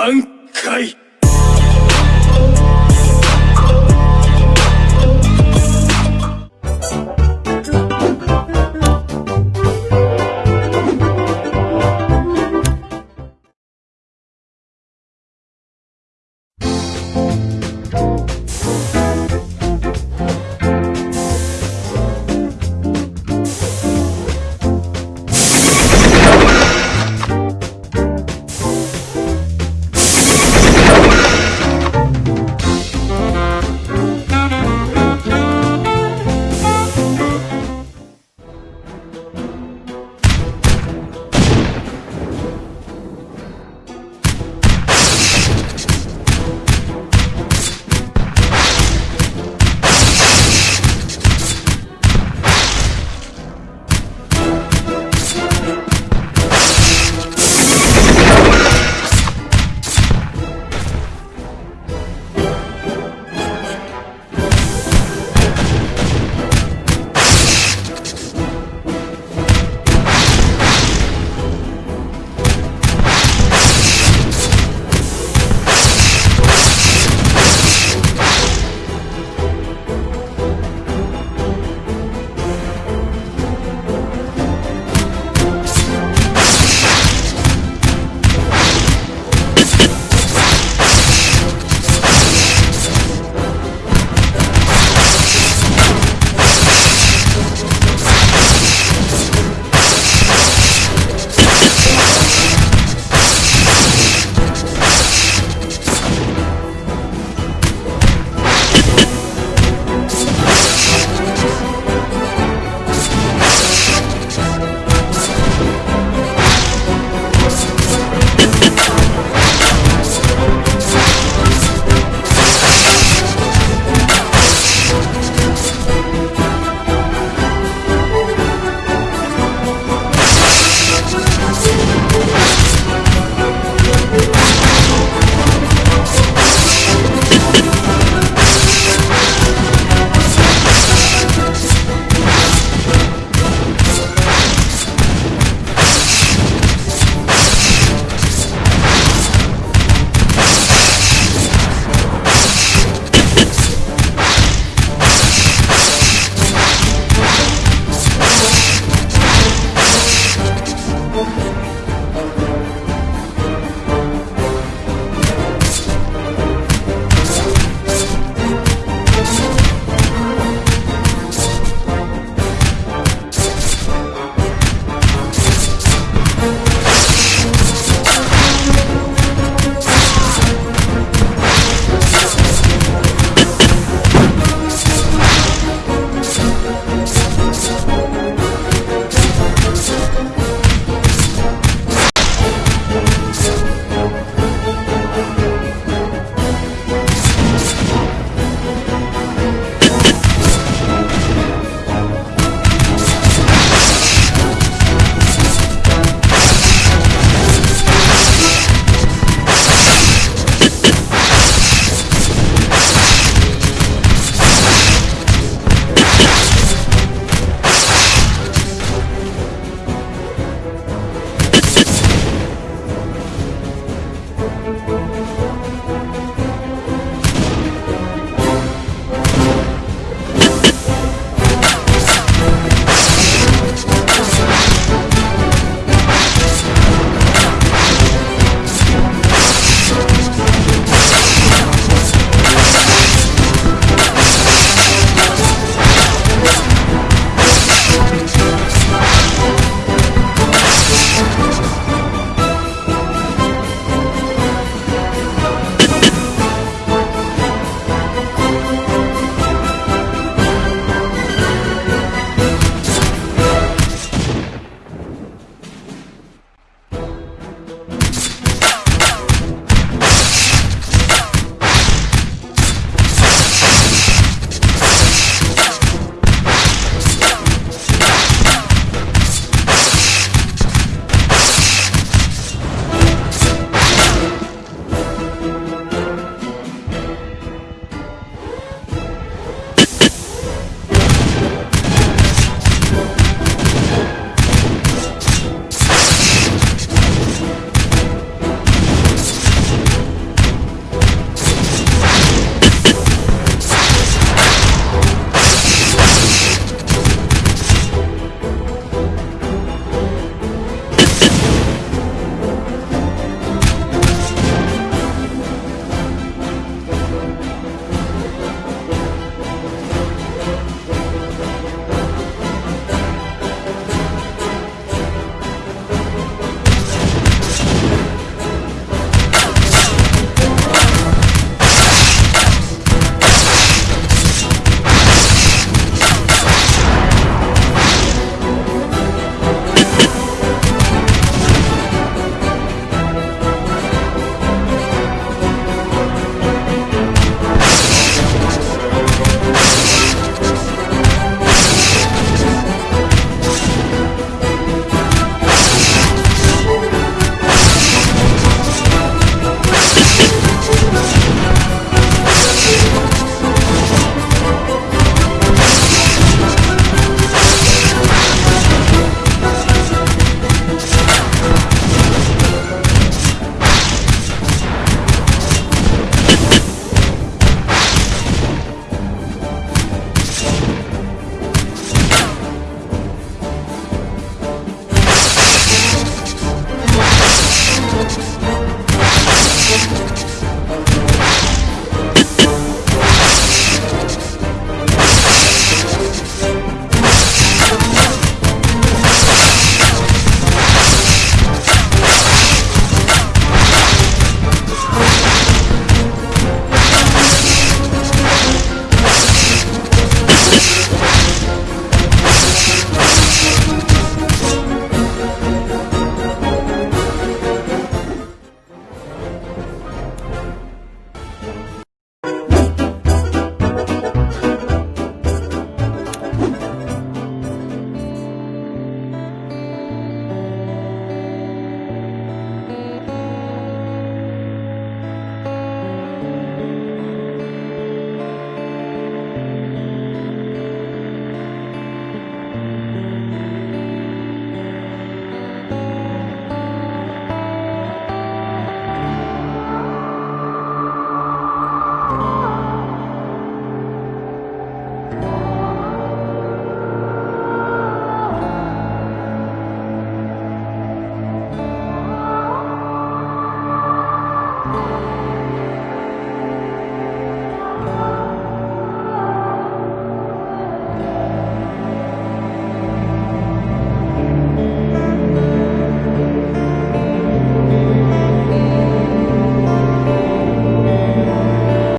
挽回。